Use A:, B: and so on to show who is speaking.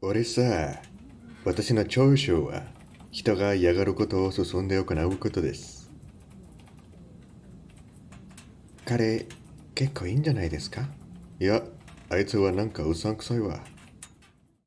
A: 俺さ、私の長所は人が嫌がることを進んで行うことです。彼、結構いいんじゃないですか？いや、あいつはなんかうさんくさいわ。